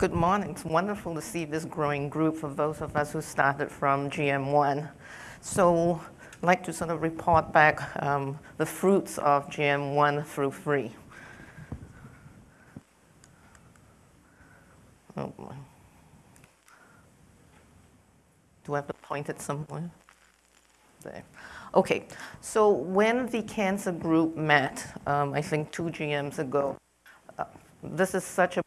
Good morning. It's wonderful to see this growing group for those of us who started from GM1. So I'd like to sort of report back um, the fruits of GM1 through 3. Oh. Do I have to point it somewhere? There. Okay, so when the cancer group met, um, I think two GMs ago, uh, this is such a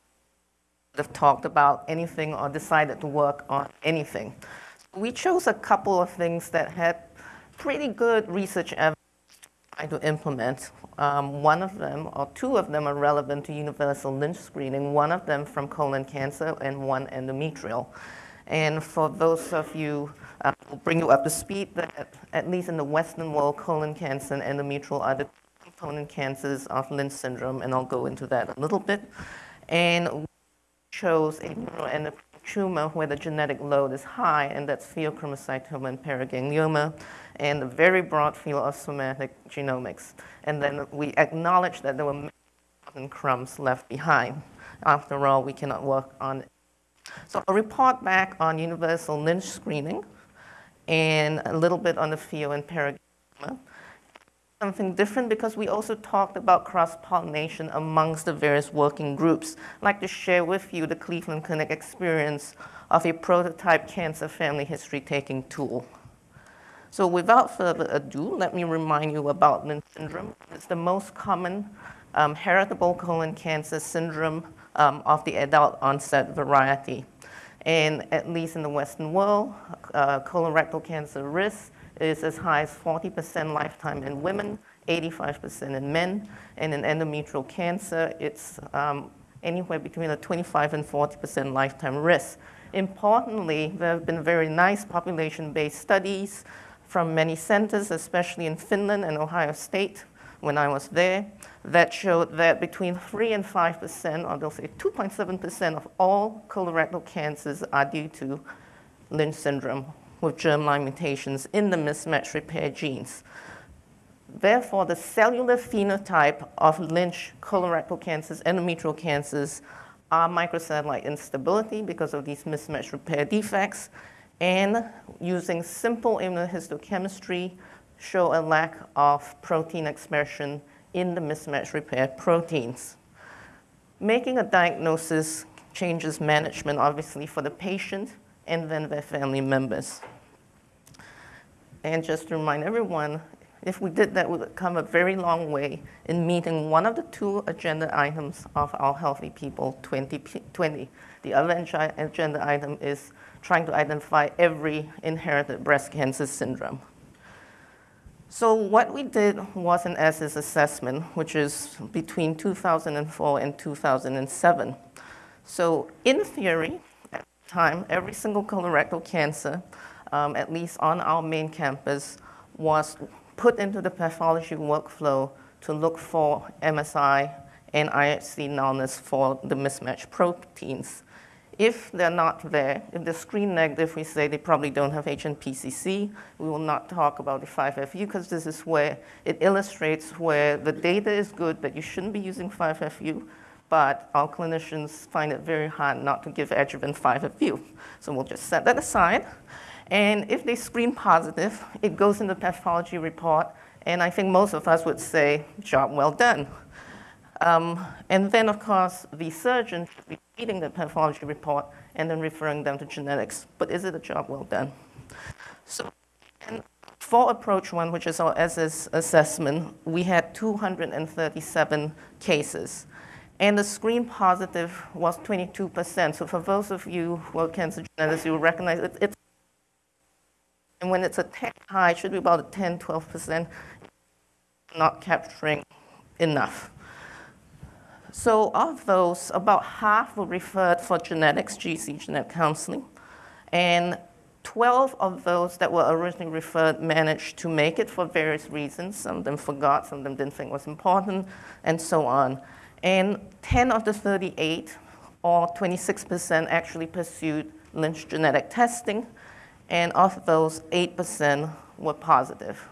have talked about anything or decided to work on anything. So we chose a couple of things that had pretty good research evidence to implement. Um, one of them, or two of them, are relevant to universal Lynch screening, one of them from colon cancer and one endometrial. And for those of you, uh, will bring you up to speed that at least in the Western world, colon cancer and endometrial are the component cancers of Lynch syndrome, and I'll go into that a little bit. And shows a tumor where the genetic load is high, and that's pheochromocytoma and paraganglioma, and a very broad field of somatic genomics. And then we acknowledge that there were many crumbs left behind. After all, we cannot work on it. So a report back on universal Lynch screening and a little bit on the pheo and paraganglioma something different because we also talked about cross-pollination amongst the various working groups. I'd like to share with you the Cleveland Clinic experience of a prototype cancer family history taking tool. So without further ado, let me remind you about Lynch syndrome. It's the most common um, heritable colon cancer syndrome um, of the adult onset variety. And at least in the Western world, uh, colorectal cancer risk is as high as 40% lifetime in women, 85% in men, and in endometrial cancer, it's um, anywhere between a 25 and 40% lifetime risk. Importantly, there have been very nice population-based studies from many centers, especially in Finland and Ohio State, when I was there, that showed that between 3 and 5%, or they'll say 2.7% of all colorectal cancers are due to Lynch syndrome with germline mutations in the mismatch repair genes. Therefore, the cellular phenotype of Lynch colorectal cancers, endometrial cancers, are microsatellite instability because of these mismatch repair defects, and using simple immunohistochemistry, show a lack of protein expression in the mismatch repair proteins. Making a diagnosis changes management, obviously, for the patient and then their family members. And just to remind everyone, if we did that, we would come a very long way in meeting one of the two agenda items of our Healthy People 2020. The other agenda item is trying to identify every inherited breast cancer syndrome. So what we did was an ESSES assessment, which is between 2004 and 2007. So in theory, at the time, every single colorectal cancer um, at least on our main campus, was put into the pathology workflow to look for MSI and IHC nullness for the mismatched proteins. If they're not there, if they're screen negative, we say they probably don't have HNPCC. We will not talk about the 5FU because this is where it illustrates where the data is good that you shouldn't be using 5FU, but our clinicians find it very hard not to give adjuvant 5FU. So we'll just set that aside. And if they screen positive, it goes in the pathology report, and I think most of us would say, job well done. Um, and then, of course, the surgeon should be reading the pathology report and then referring them to genetics. But is it a job well done? So for approach one, which is our ESSES assessment, we had 237 cases. And the screen positive was 22%. So for those of you who are cancer genetics, you will recognize it, it's and when it's a 10 high, it should be about a 10, 12%, not capturing enough. So of those, about half were referred for genetics, GC, genetic counseling, and 12 of those that were originally referred managed to make it for various reasons. Some of them forgot, some of them didn't think it was important, and so on. And 10 of the 38, or 26%, actually pursued Lynch genetic testing, and of those, 8% were positive.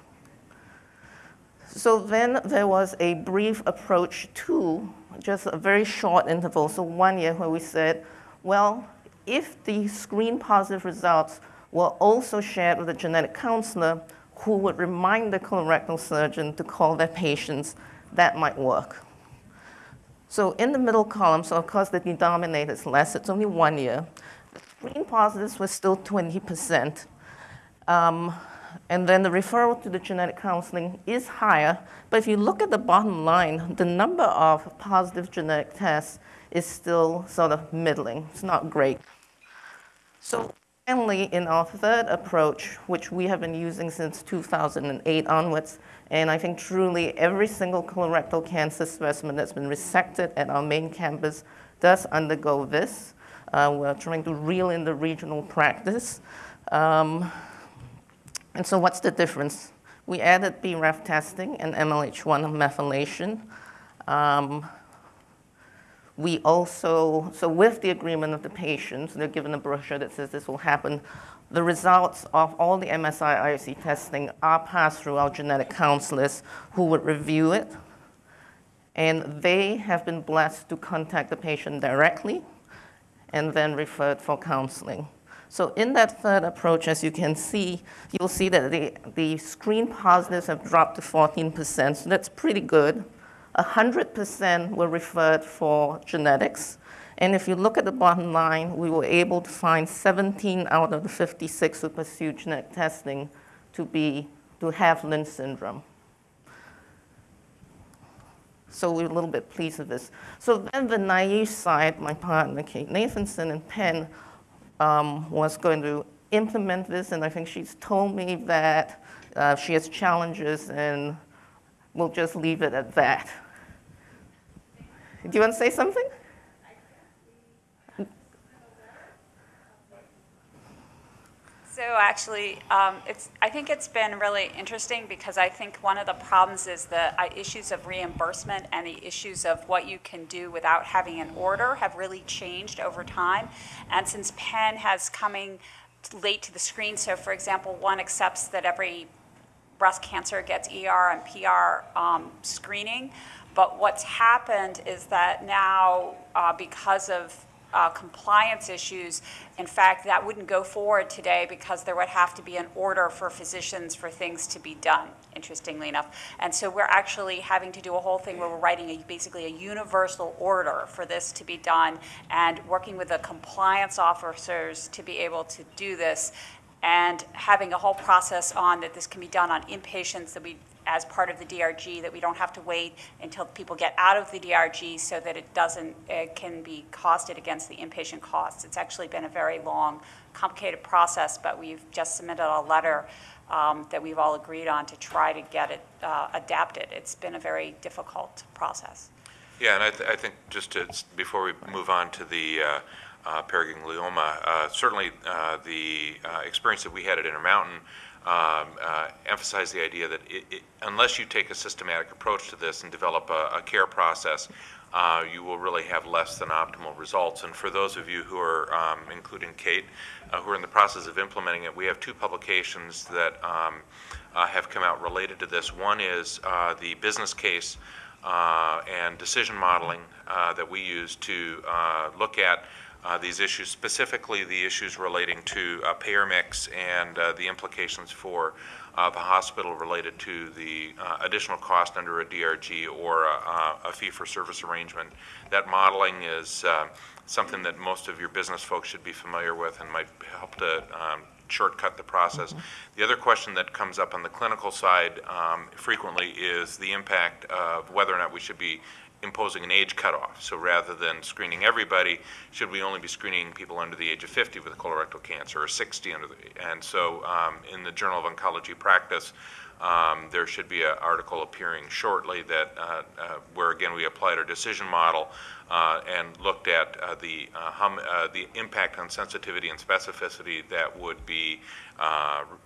So then there was a brief approach to just a very short interval, so one year where we said, Well, if the screen positive results were also shared with a genetic counselor who would remind the colorectal surgeon to call their patients, that might work. So in the middle column, so of course the denominator is less, it's only one year. Screen positives were still 20%. Um, and then the referral to the genetic counseling is higher. But if you look at the bottom line, the number of positive genetic tests is still sort of middling. It's not great. So finally, in our third approach, which we have been using since 2008 onwards, and I think truly every single colorectal cancer specimen that's been resected at our main campus does undergo this. Uh, we're trying to reel in the regional practice. Um, and so what's the difference? We added BRAF testing and MLH1 methylation. Um, we also, so with the agreement of the patients, they're given a brochure that says this will happen. The results of all the MSI IHC testing are passed through our genetic counselors who would review it. And they have been blessed to contact the patient directly and then referred for counseling. So in that third approach, as you can see, you'll see that the, the screen positives have dropped to 14%, so that's pretty good. 100% were referred for genetics. And if you look at the bottom line, we were able to find 17 out of the 56 who pursued genetic testing to, be, to have Lynch syndrome. So we're a little bit pleased with this. So then the naive side, my partner Kate Nathanson and Penn um, was going to implement this, and I think she's told me that uh, she has challenges, and we'll just leave it at that. Do you want to say something? So actually, um, it's, I think it's been really interesting because I think one of the problems is the uh, issues of reimbursement and the issues of what you can do without having an order have really changed over time. And since Penn has coming late to the screen, so for example, one accepts that every breast cancer gets ER and PR um, screening, but what's happened is that now, uh, because of uh, compliance issues. In fact, that wouldn't go forward today because there would have to be an order for physicians for things to be done, interestingly enough. And so we're actually having to do a whole thing where we're writing a, basically a universal order for this to be done and working with the compliance officers to be able to do this and having a whole process on that this can be done on inpatients that we as part of the DRG, that we don't have to wait until people get out of the DRG so that it doesn't, it can be costed against the inpatient costs. It's actually been a very long, complicated process, but we've just submitted a letter um, that we've all agreed on to try to get it uh, adapted. It's been a very difficult process. Yeah, and I, th I think just to, before we move on to the uh, uh, uh, certainly uh, the uh, experience that we had at Intermountain um, uh, emphasize the idea that it, it, unless you take a systematic approach to this and develop a, a care process, uh, you will really have less than optimal results. And for those of you who are, um, including Kate, uh, who are in the process of implementing it, we have two publications that um, uh, have come out related to this. One is uh, the business case uh, and decision modeling that we use to look at uh, these issues, specifically the issues relating to uh, payer mix and uh, the implications for uh, the hospital related to the uh, additional cost under a DRG or a, a fee-for-service arrangement. That modeling is uh, something that most of your business folks should be familiar with and might help to um, shortcut the process. Mm -hmm. The other question that comes up on the clinical side um, frequently is the impact of whether or not we should be imposing an age cutoff. So rather than screening everybody, should we only be screening people under the age of 50 with colorectal cancer or 60 under the, and so um, in the Journal of Oncology Practice, um, there should be an article appearing shortly that uh, uh, where again we applied our decision model and looked at uh, the uh, hum, uh, the impact on sensitivity and specificity that would be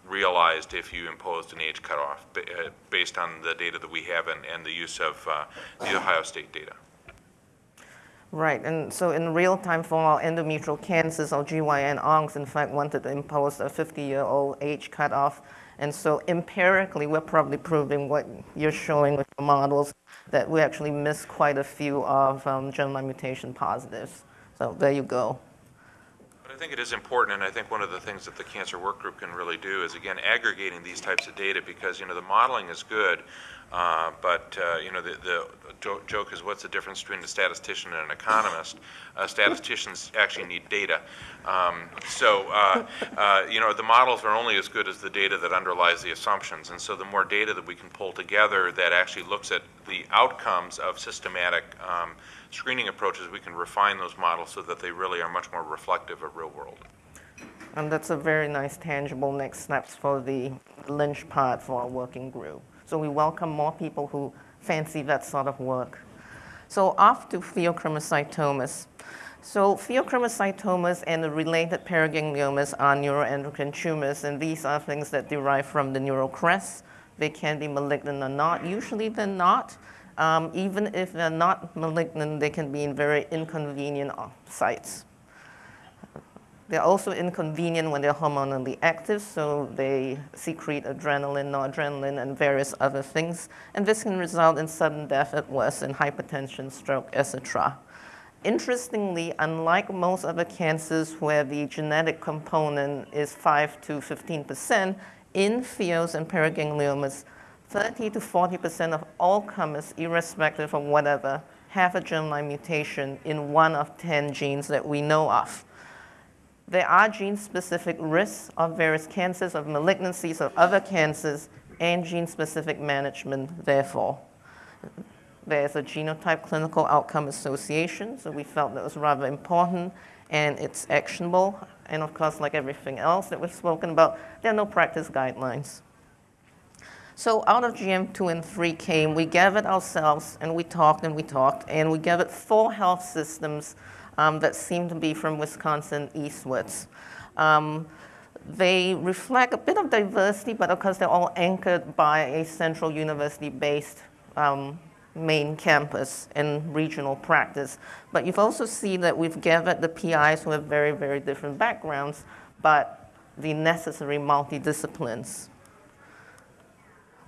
realized if you imposed an age cutoff based on the data that we have and, and the use of the Ohio State data. Right, and so in real time for our endometrial cancers, our GYN oncs in fact wanted to impose a 50-year-old age cutoff and so empirically, we're probably proving what you're showing with the models, that we actually miss quite a few of um, germline mutation positives. So there you go. But I think it is important, and I think one of the things that the cancer work group can really do is, again, aggregating these types of data, because, you know, the modeling is good, uh, but, uh, you know, the, the jo- joke is, what's the difference between a statistician and an economist? Uh, Statisticians actually need data. Um, So, uh, uh, you know, the models are only as good as the data that underlies the assumptions, and so the more data that we can pull together that actually looks at the outcomes of systematic um, screening approaches, we can refine those models so that they really are much more reflective of real world. And that's a very nice tangible next steps for the Lynch part for our working group. So we welcome more people who fancy that sort of work. So off to pheochromocytomas. So pheochromocytomas and the related paragangliomas are neuroendocrine tumors, and these are things that derive from the neural crest. They can be malignant or not. Usually they're not. Um, even if they're not malignant, they can be in very inconvenient uh, sites. They're also inconvenient when they're hormonally active, so they secrete adrenaline, noradrenaline, and various other things. And this can result in sudden death at worst in hypertension, stroke, etc. Interestingly, unlike most other cancers where the genetic component is 5 to 15%, in pheos and paragangliomas, 30 to 40% of all comers, irrespective of whatever, have a germline mutation in one of 10 genes that we know of. There are gene-specific risks of various cancers, of malignancies, of other cancers, and gene-specific management, therefore. There's a genotype clinical outcome association, so we felt that was rather important, and it's actionable. And of course, like everything else that we've spoken about, there are no practice guidelines. So out of GM2 and 3 came, we gathered ourselves, and we talked and we talked, and we gathered four health systems um, that seem to be from Wisconsin eastwards. Um, they reflect a bit of diversity, but of course they're all anchored by a central university-based um, main campus and regional practice. But you've also seen that we've gathered the PIs who have very, very different backgrounds, but the necessary multidisciplines.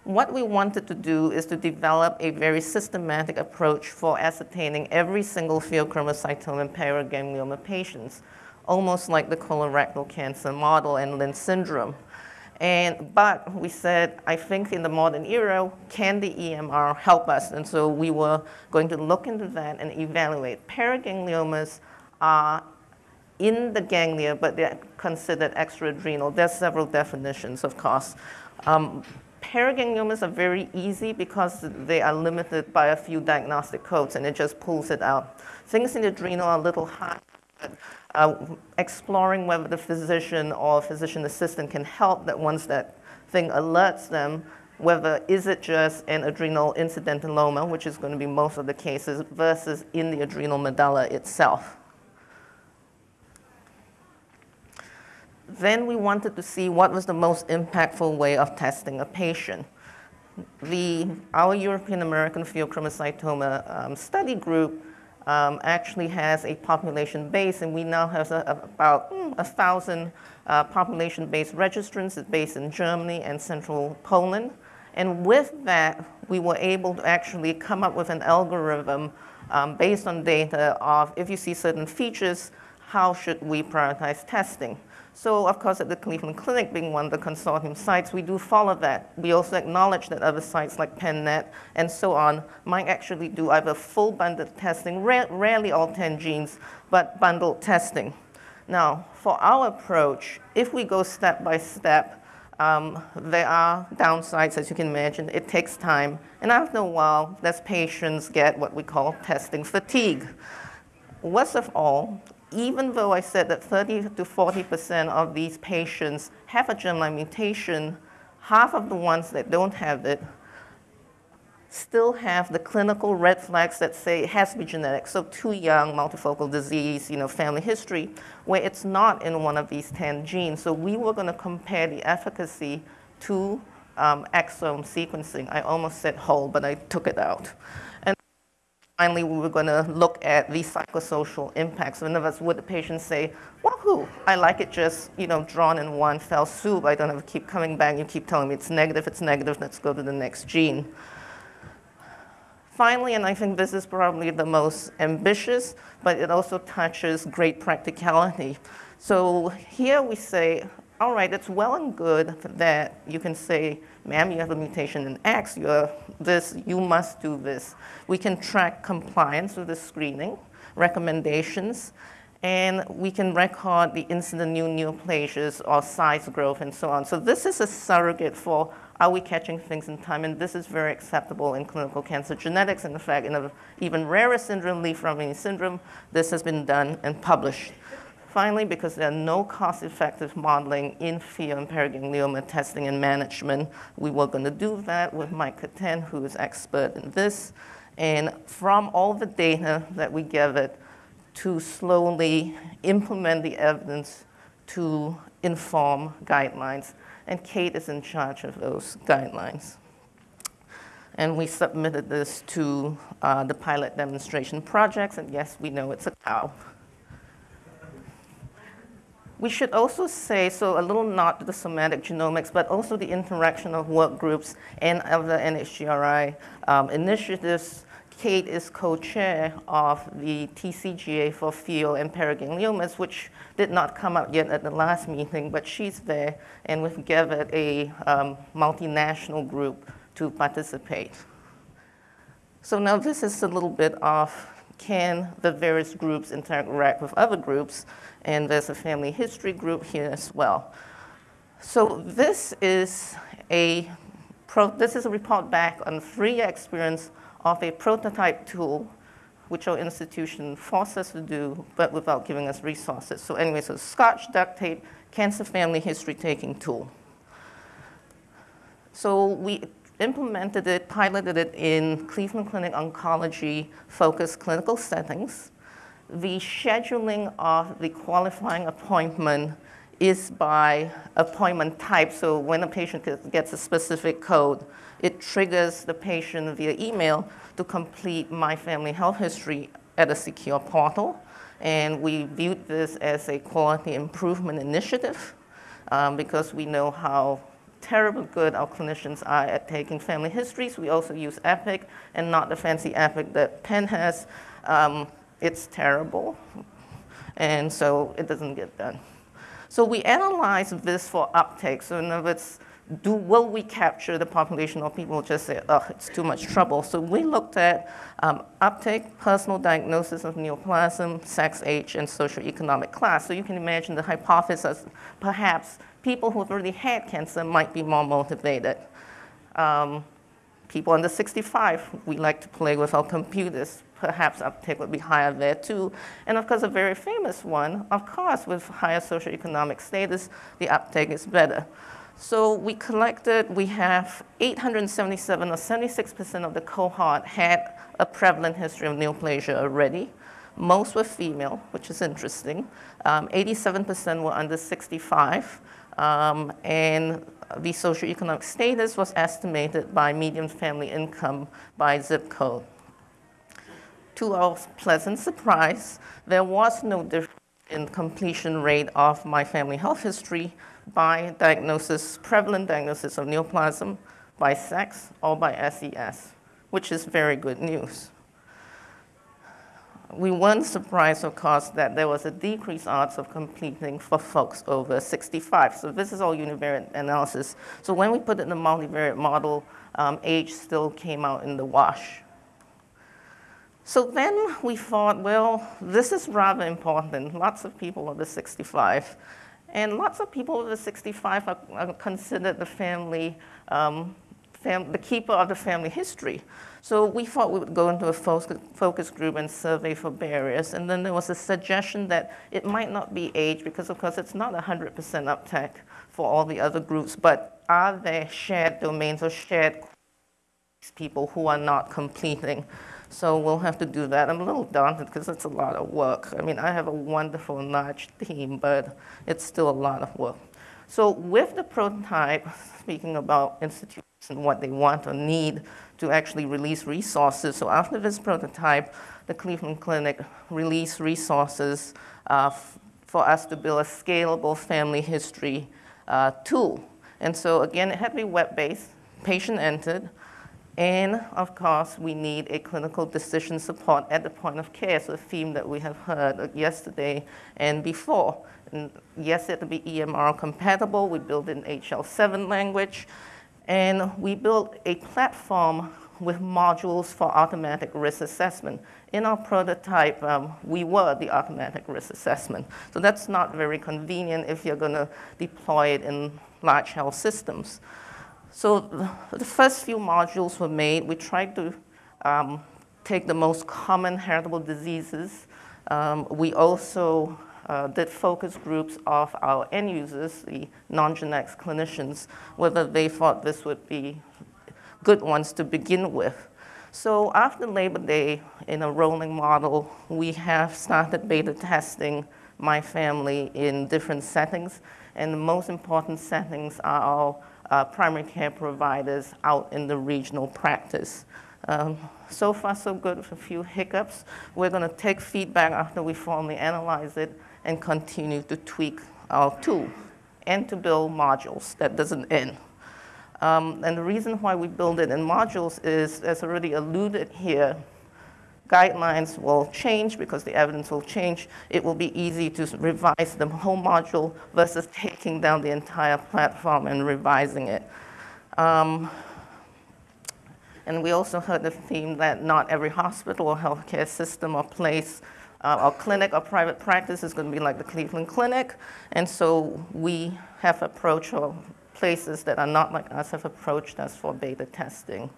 What we wanted to do is to develop a very systematic approach for ascertaining every single pheochromocytoma and paraganglioma patients, almost like the colorectal cancer model and Lynch syndrome. And, but we said, I think in the modern era, can the EMR help us? And so we were going to look into that and evaluate. Paragangliomas are in the ganglia, but they're considered extra adrenal. There's several definitions, of course. Um, Paragangliomas are very easy because they are limited by a few diagnostic codes and it just pulls it out. Things in the adrenal are a little hard. Uh, exploring whether the physician or physician assistant can help that once that thing alerts them, whether is it just an adrenal incidentaloma, which is going to be most of the cases, versus in the adrenal medulla itself. Then we wanted to see what was the most impactful way of testing a patient. The, our European American pheochromocytoma um, study group um, actually has a population base, and we now have a, a, about mm, a thousand uh, population-based registrants based in Germany and central Poland. And with that, we were able to actually come up with an algorithm um, based on data of if you see certain features, how should we prioritize testing? So of course at the Cleveland Clinic being one of the consortium sites, we do follow that. We also acknowledge that other sites like PennNet and so on might actually do either full bundled testing, ra rarely all 10 genes, but bundled testing. Now, for our approach, if we go step by step, um, there are downsides, as you can imagine. It takes time. And after a while, as patients get what we call testing fatigue. Worst of all, even though I said that 30 to 40% of these patients have a germline mutation, half of the ones that don't have it still have the clinical red flags that say it has to be genetic. So too young, multifocal disease, you know, family history, where it's not in one of these 10 genes. So we were going to compare the efficacy to um, exome sequencing. I almost said whole, but I took it out. Finally, we were going to look at the psychosocial impacts. In other words, would the patient say, wahoo, I like it just, you know, drawn in one fell swoop. I don't have to keep coming back. You keep telling me it's negative, it's negative, let's go to the next gene. Finally, and I think this is probably the most ambitious, but it also touches great practicality. So here we say, all right, it's well and good that you can say, ma'am, you have a mutation in X, you're this, you must do this. We can track compliance with the screening, recommendations, and we can record the incident new neoplasias or size growth and so on. So this is a surrogate for are we catching things in time, and this is very acceptable in clinical cancer genetics. In fact, in an even rarer syndrome, Li-Fraumeni syndrome, this has been done and published. Finally, because there are no cost-effective modeling in pheo and paraganglioma testing and management, we were going to do that with Mike Kattan, who is expert in this. And from all the data that we gathered, to slowly implement the evidence to inform guidelines. And Kate is in charge of those guidelines. And we submitted this to uh, the pilot demonstration projects, and yes, we know it's a cow. We should also say, so a little nod to the somatic genomics, but also the interaction of work groups and of the NHGRI um, initiatives Kate is co-chair of the TCGA for pheo and paragangliomas, which did not come up yet at the last meeting, but she's there, and we've gathered a um, multinational group to participate. So now this is a little bit of can the various groups interact with other groups, and there's a family history group here as well. So this is a, this is a report back on three experience of a prototype tool which our institution forced us to do, but without giving us resources. So anyway, so Scotch duct tape, cancer family history taking tool. So we implemented it, piloted it in Cleveland Clinic oncology focused clinical settings. The scheduling of the qualifying appointment is by appointment type. So when a patient gets a specific code, it triggers the patient via email to complete my family health history at a secure portal. And we viewed this as a quality improvement initiative um, because we know how terribly good our clinicians are at taking family histories. We also use Epic and not the fancy Epic that Penn has. Um, it's terrible, and so it doesn't get done. So we analyze this for uptake. So in other words, do, will we capture the population of people just say, oh, it's too much trouble? So we looked at um, uptake, personal diagnosis of neoplasm, sex, age, and socioeconomic class. So you can imagine the hypothesis, perhaps people who have already had cancer might be more motivated. Um, people under 65, we like to play with our computers. Perhaps uptake would be higher there too. And of course, a very famous one, of course, with higher socioeconomic status, the uptake is better. So we collected, we have 877 or 76% of the cohort had a prevalent history of neoplasia already. Most were female, which is interesting. 87% um, were under 65. Um, and the socioeconomic status was estimated by median family income by zip code. To our pleasant surprise, there was no difference in completion rate of my family health history by diagnosis, prevalent diagnosis of neoplasm, by sex, or by SES, which is very good news. We weren't surprised, of course, that there was a decreased odds of completing for folks over 65. So this is all univariate analysis. So when we put it in the multivariate model, um, age still came out in the wash. So then we thought, well, this is rather important. Lots of people over 65. And lots of people over 65 are, are considered the family, um, fam the keeper of the family history. So we thought we would go into a focus group and survey for barriers. And then there was a suggestion that it might not be age because, of course, it's not 100% uptake for all the other groups, but are there shared domains or shared people who are not completing so we'll have to do that. I'm a little daunted because it's a lot of work. I mean, I have a wonderful, large team, but it's still a lot of work. So with the prototype, speaking about institutions what they want or need to actually release resources. So after this prototype, the Cleveland Clinic released resources uh, for us to build a scalable family history uh, tool. And so again, it had to be web-based, patient entered, And of course, we need a clinical decision support at the point of care. So a theme that we have heard yesterday and before. And yes, it to be EMR compatible. We built in HL7 language. And we built a platform with modules for automatic risk assessment. In our prototype, um, we were the automatic risk assessment. So that's not very convenient if you're going to deploy it in large health systems. So the first few modules were made. We tried to um, take the most common heritable diseases. Um, we also uh, did focus groups of our end users, the non-genetics clinicians, whether they thought this would be good ones to begin with. So after Labor Day, in a rolling model, we have started beta testing my family in different settings, and the most important settings are our uh, primary care providers out in the regional practice. Um, so far, so good with a few hiccups. We're going to take feedback after we formally analyze it and continue to tweak our tool and to build modules. That doesn't end. Um, and the reason why we build it in modules is, as already alluded here, guidelines will change because the evidence will change. It will be easy to revise the whole module versus taking down the entire platform and revising it. Um, and we also heard the theme that not every hospital or healthcare system or place uh, or clinic our private practice is going to be like the Cleveland Clinic. And so we have approached, or places that are not like us have approached us for beta testing.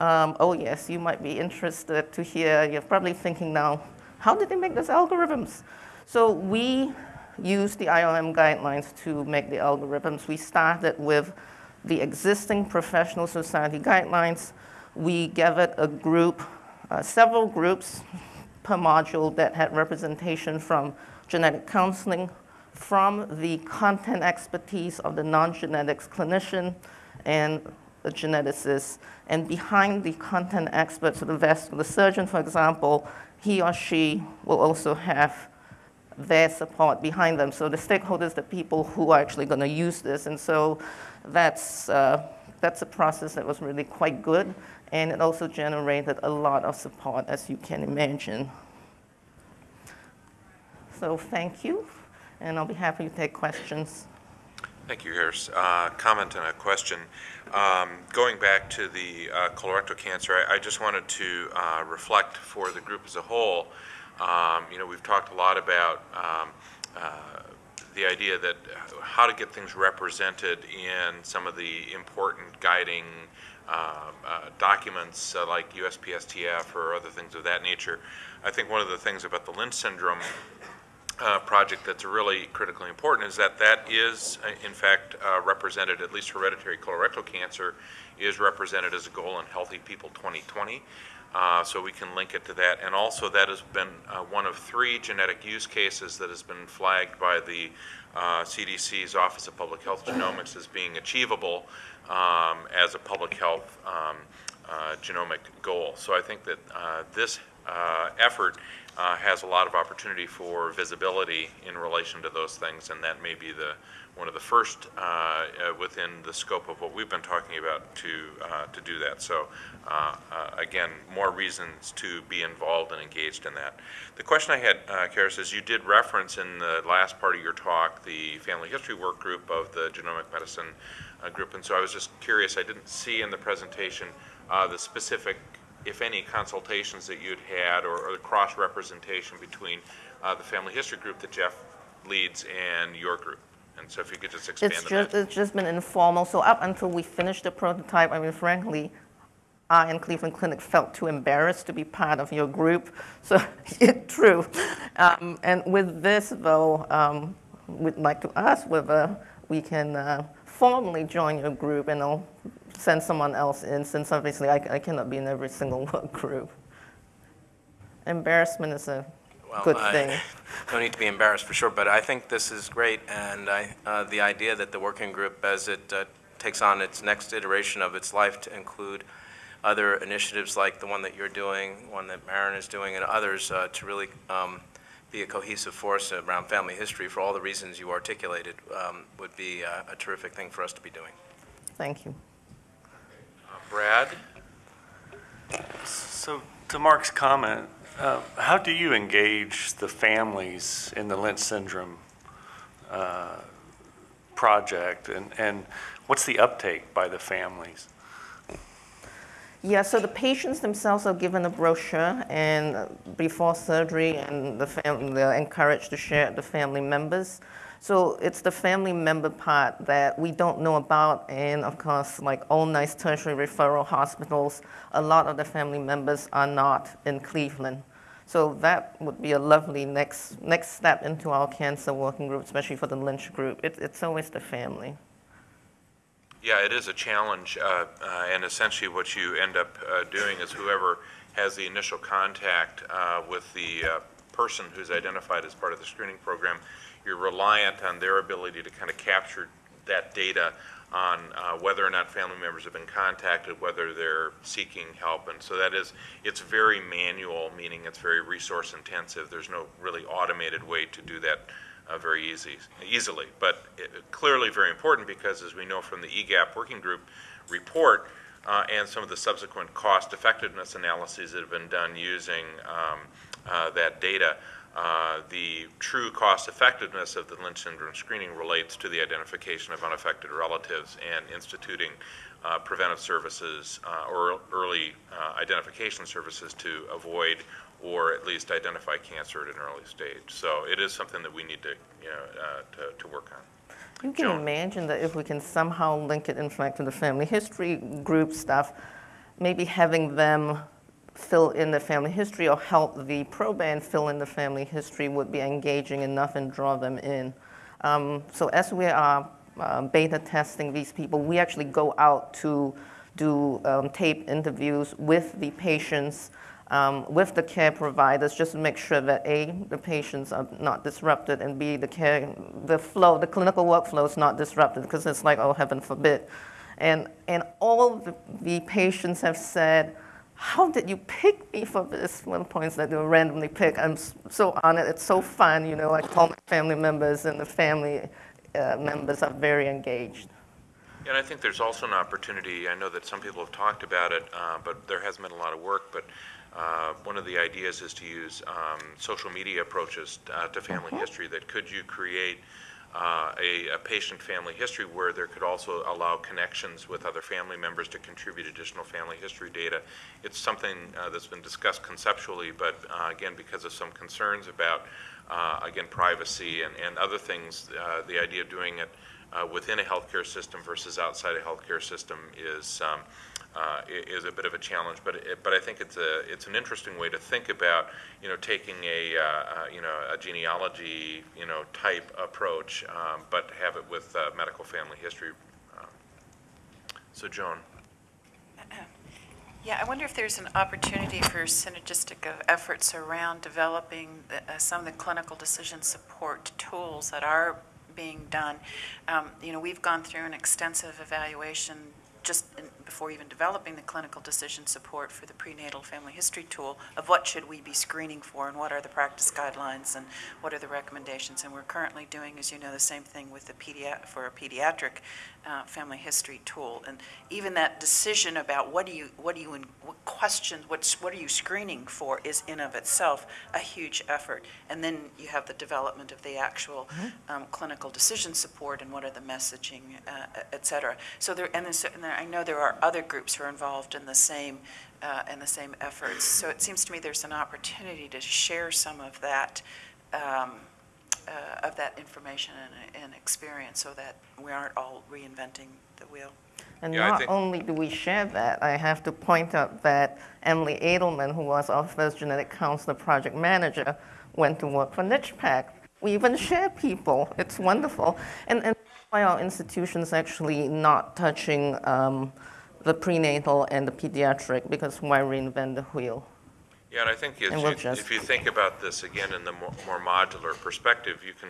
Um, oh yes, you might be interested to hear, you're probably thinking now, how did they make those algorithms? So we use the IOM guidelines to make the algorithms. We started with the existing professional society guidelines. We gathered a group, uh, several groups per module that had representation from genetic counseling, from the content expertise of the non-genetics clinician and the geneticist. And behind the content experts, so the vascular surgeon, for example, he or she will also have their support behind them. So the stakeholders, the people who are actually going to use this. And so that's, uh, that's a process that was really quite good. And it also generated a lot of support, as you can imagine. So thank you and I'll be happy to take questions. Thank you, Charis. Uh, comment and a question. Um, going back to the uh, colorectal cancer, I, I, just wanted to uh, reflect for the group as a whole. Um, you know, we've talked a lot about um, uh, the idea that how to get things represented in some of the important guiding um, uh, documents uh, like USPSTF or other things of that nature. I think one of the things about the Lynch syndrome uh, project that's really critically important is that that is, uh, in fact, uh, represented, at least hereditary colorectal cancer is represented as a goal in Healthy People 2020. Uh, so we can link it to that. And also that has been uh, one of three genetic use cases that has been flagged by the CDC's uh, Office of Public Health Genomics as being achievable um, as a public health um, genomic goal. So I think that this effort uh, has a lot of opportunity for visibility in relation to those things, and that may be the one of the first uh, uh, within the scope of what we've been talking about to uh, to do that. So, uh, uh, again, more reasons to be involved and engaged in that. The question I had, uh, Charis, is you did reference in the last part of your talk the family history work group of the genomic medicine group, and so I was just curious. I didn't see in the presentation the specific if any, consultations that you'd had or, or the cross-representation between uh, the family history group that Jeff leads and your group. And so if you could just expand It's on just, that. it's just been informal, so up until we finished the prototype, I mean, frankly, I and Cleveland Clinic felt too embarrassed to be part of your group, so it's true. Um, and with this, though, um, we'd like to ask whether we can uh, formally join your group, and I'll send someone else in, since obviously I, I cannot be in every single work group. Embarrassment is a Well, good I- thing. No need to be embarrassed, for sure, but I think this is great, and I, uh, the idea that the working group, as it uh, takes on its next iteration of its life to include other initiatives like the one that you're doing, one that Marin is doing, and others, uh, to really um, be a cohesive force around family history for all the reasons you articulated, um, would be uh, a terrific thing for us to be doing. Thank you. Brad? So, to Mark's comment, uh, how do you engage the families in the Lynch syndrome uh, project, and, and what's the uptake by the families? Yeah, so the patients themselves are given a brochure and uh, before surgery, and the they're encouraged to share it with the family members. So it's the family member part that we don't know about, and of course, like all nice tertiary referral hospitals, a lot of the family members are not in Cleveland. So that would be a lovely next next step into our cancer working group, especially for the Lynch group. It, it's always the family. Yeah, it is a challenge, uh, uh, and essentially what you end up uh, doing is whoever has the initial contact uh, with the uh, person who's identified as part of the screening program, you're reliant on their ability to kind of capture that data on uh, whether or not family members have been contacted, whether they're seeking help, and so that is, it's very manual, meaning it's very resource intensive. There's no really automated way to do that uh, very easy, easily. But it, clearly very important because, as we know from the EGAPP working group report uh, and some of the subsequent cost effectiveness analyses that have been done using um, uh, that data, uh, the true cost effectiveness of the Lynch syndrome screening relates to the identification of unaffected relatives and instituting uh, preventive services uh, or early identification services to avoid or at least identify cancer at an early stage. So it is something that we need to, you know, uh, to, to work on. You can Joan. imagine that if we can somehow link it, in fact, to the family history group stuff, maybe having them fill in the family history or help the proband fill in the family history would be engaging enough and draw them in. Um, so as we are uh, beta testing these people, we actually go out to do um, tape interviews with the patients, um, with the care providers, just to make sure that A, the patients are not disrupted, and B, the care, the flow, the clinical workflow is not disrupted, because it's like, oh, heaven forbid. And, and all the, the patients have said, how did you pick me for this? One point that they randomly picked. I'm so honored. It's so fun, you know. I call my family members, and the family uh, members are very engaged. And I think there's also an opportunity, I know that some people have talked about it, uh, but there hasn't been a lot of work, but uh, one of the ideas is to use um, social media approaches uh, to family history, that could you create uh, a, a patient family history where there could also allow connections with other family members to contribute additional family history data. It's something uh, that's been discussed conceptually, but uh, again, because of some concerns about, uh, again, privacy and, and other things, uh, the idea of doing it uh, within a healthcare system versus outside a healthcare system is, um, uh, is a bit of a challenge, but, it- but I think it's a, it's an interesting way to think about, you know, taking a, uh, uh, you know, a genealogy, you know, type approach, um, but have it with uh, medical family history. Um, So Joan? Yeah, I wonder if there's an opportunity for synergistic efforts around developing the- uh, some of the clinical decision support tools that are being done. Um, You know, we've gone through an extensive evaluation just in- before even developing the clinical decision support for the prenatal family history tool of what should we be screening for and what are the practice guidelines and what are the recommendations. And we're currently doing, as you know, the same thing with the pediat, for a pediatric uh, family history tool. And even that decision about what do you, what do you, what questions, what's, what are you screening for is in of itself a huge effort. And then you have the development of the actual um, clinical decision support and what are the messaging, uh, et cetera. So there, and then, and there- I know there are other groups who are involved in the same, uh, in the same efforts. So it seems to me there's an opportunity to share some of that, um, uh, of that information and, and experience so that we aren't all reinventing the wheel. And Yeah, not only do we share that, I have to point out that Emily Edelman, who was our first genetic counselor project manager, went to work for NICHPAC. We even share people. It's wonderful. And, and that's why are institution's actually not touching um, the prenatal and the pediatric, because why reinvent the wheel? Yeah, and I think if we'll you, if you think about this again in the more, more modular perspective, you can,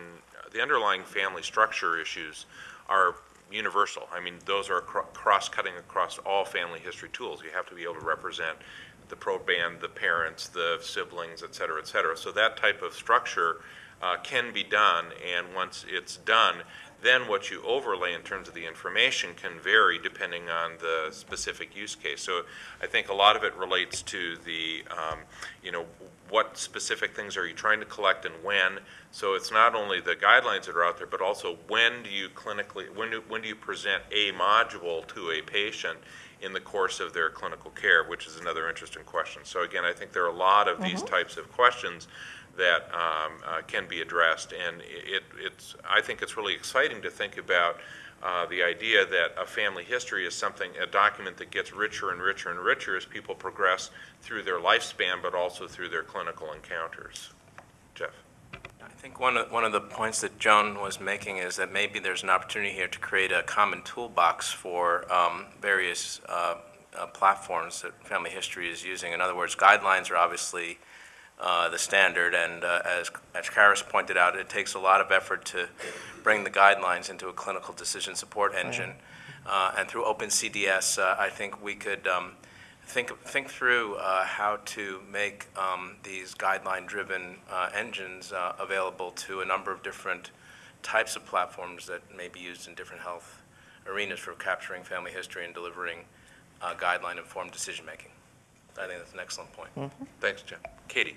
the underlying family structure issues are universal. I mean, those are cross-cutting across all family history tools. You have to be able to represent the proband, the parents, the siblings, et cetera, et cetera. So that type of structure uh, can be done, and once it's done, Then what you overlay in terms of the information can vary depending on the specific use case. So I think a lot of it relates to the, um, you know, what specific things are you trying to collect and when? So it's not only the guidelines that are out there, but also when do you clinically, when do, when do you present a module to a patient in the course of their clinical care, which is another interesting question. So again, I think there are a lot of these types of questions that um, uh, can be addressed, and it, it's, I think it's really exciting to think about uh, the idea that a family history is something, a document that gets richer and richer and richer as people progress through their lifespan, but also through their clinical encounters. Jeff? I think one of, one of the points that Joan was making is that maybe there's an opportunity here to create a common toolbox for um, various uh, uh, platforms that family history is using. In other words, guidelines are obviously uh, the standard, and uh, as, as Charis pointed out, it takes a lot of effort to bring the guidelines into a clinical decision support engine. Uh, And through OpenCDS, uh, I think we could um, think, think through uh, how to make um, these guideline-driven uh, engines uh, available to a number of different types of platforms that may be used in different health arenas for capturing family history and delivering uh, guideline-informed decision-making. I think that's an excellent point. Thanks, Jeff. Katie?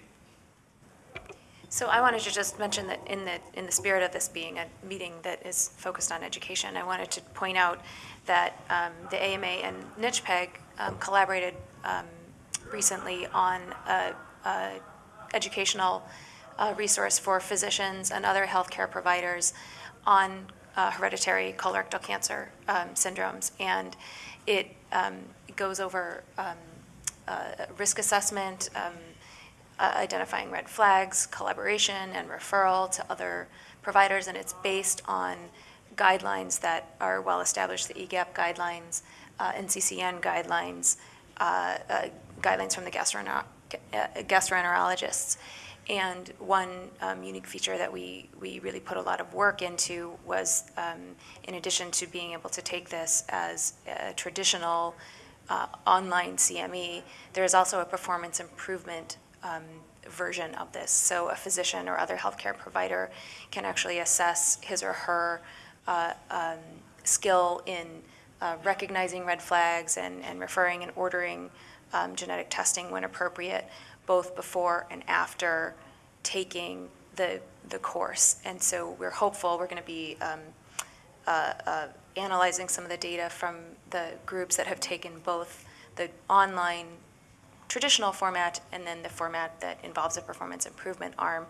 So I wanted to just mention that in the, in the spirit of this being a meeting that is focused on education, I wanted to point out that um, the AMA and NCHPEG um, collaborated um, recently on a, a educational uh, resource for physicians and other healthcare providers on uh, hereditary colorectal cancer um, syndromes. And it um, goes over um, uh, risk assessment, uh, identifying red flags, collaboration, and referral to other providers, and it's based on guidelines that are well-established, the E EGAPP guidelines, uh, NCCN guidelines, uh, uh, guidelines from the gastroenter- uh, gastroenterologists. And one um, unique feature that we, we really put a lot of work into was, um, in addition to being able to take this as a traditional uh, online CME, there is also a performance improvement um, version of this. So a physician or other healthcare provider can actually assess his or her uh, um, skill in uh, recognizing red flags and, and referring and ordering um, genetic testing when appropriate, both before and after taking the, the course. And so we're hopeful, we're going to be um, uh, uh, analyzing some of the data from the groups that have taken both the online traditional format and then the format that involves a performance improvement arm.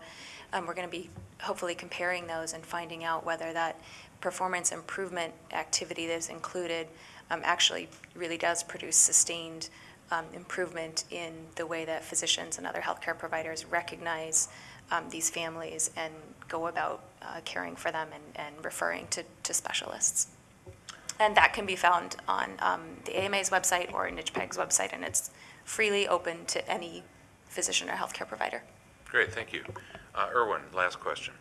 Um, we're going to be hopefully comparing those and finding out whether that performance improvement activity that is included um, actually really does produce sustained um, improvement in the way that physicians and other healthcare providers recognize um, these families and go about uh, caring for them and, and referring to, to specialists. And that can be found on um, the AMA's website or NCHPEG's website, and it's freely open to any physician or healthcare provider. Great, thank you. Uh, Erwin, last question.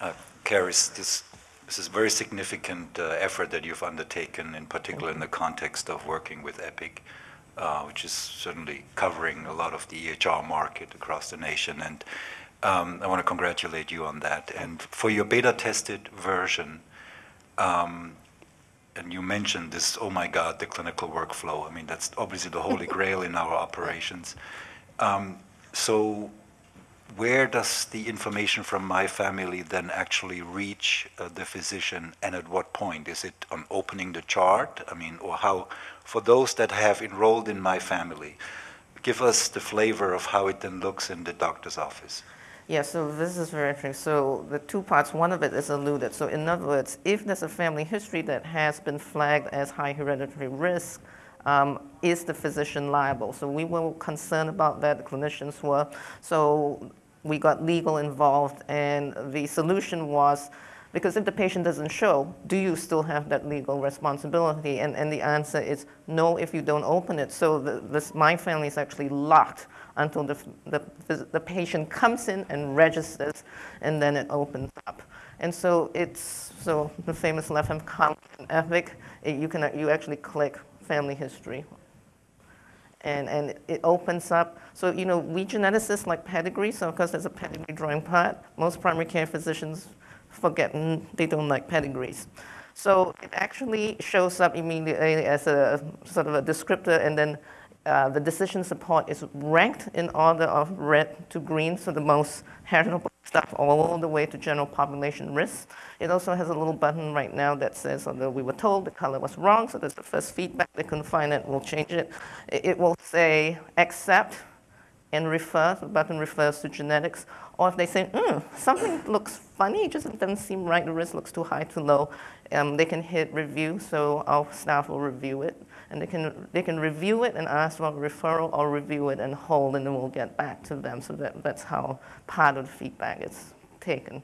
Uh, Charis, this, this is a very significant uh, effort that you've undertaken, in particular in the context of working with Epic, uh, which is certainly covering a lot of the EHR market across the nation. And um, I want to congratulate you on that. And for your beta-tested version, um, and you mentioned this, oh my God, the clinical workflow. I mean, that's obviously the holy grail in our operations. Um, so where does the information from my family then actually reach uh, the physician and at what point? Is it on opening the chart? I mean, or how, for those that have enrolled in my family, give us the flavor of how it then looks in the doctor's office. Yeah, so this is very interesting. So the two parts, one of it is alluded. So in other words, if there's a family history that has been flagged as high hereditary risk, um, is the physician liable? So we were concerned about that, the clinicians were. So we got legal involved, and the solution was, because if the patient doesn't show, do you still have that legal responsibility? And, and the answer is no if you don't open it. So the, this, my family is actually locked until the, the, the patient comes in and registers, and then it opens up. And so it's, so the famous left-hand column in Epic, it, you can, you actually click family history. And, and it opens up, so, you know, we geneticists like pedigree, so of course there's a pedigree drawing part. Most primary care physicians forget mm, they don't like pedigrees. So it actually shows up immediately as a sort of a descriptor, and then uh, the decision support is ranked in order of red to green, so the most heritable stuff all the way to general population risk. It also has a little button right now that says, although we were told the color was wrong, so that's the first feedback, they couldn't find it, we'll change it. It will say accept and refer, the button refers to genetics, or if they say, hmm, something looks funny, it just doesn't seem right, the risk looks too high, too low, um, they can hit review, so our staff will review it. And they can, they can review it and ask for a referral or review it and hold, and then we'll get back to them. So that, that's how part of the feedback is taken.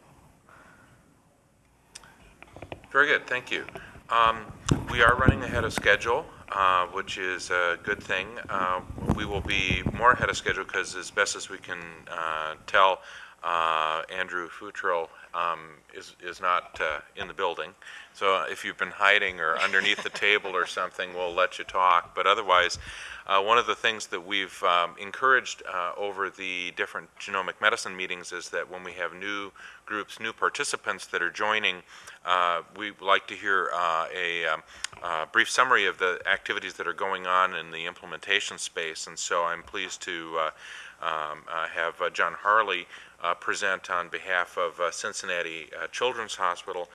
Very good, thank you. Um, We are running ahead of schedule, uh, which is a good thing. Uh, We will be more ahead of schedule because as best as we can uh, tell, uh, Andrew Futrell um, is is not uh, in the building. So if you've been hiding or underneath the table or something, we'll let you talk. But otherwise, uh, one of the things that we've um, encouraged uh, over the different genomic medicine meetings is that when we have new groups, new participants that are joining, uh, we like to hear uh, a um, brief summary of the activities that are going on in the implementation space. And so I'm pleased to uh, um, uh, have uh, John Harley present on behalf of uh, Cincinnati uh, Children's Hospital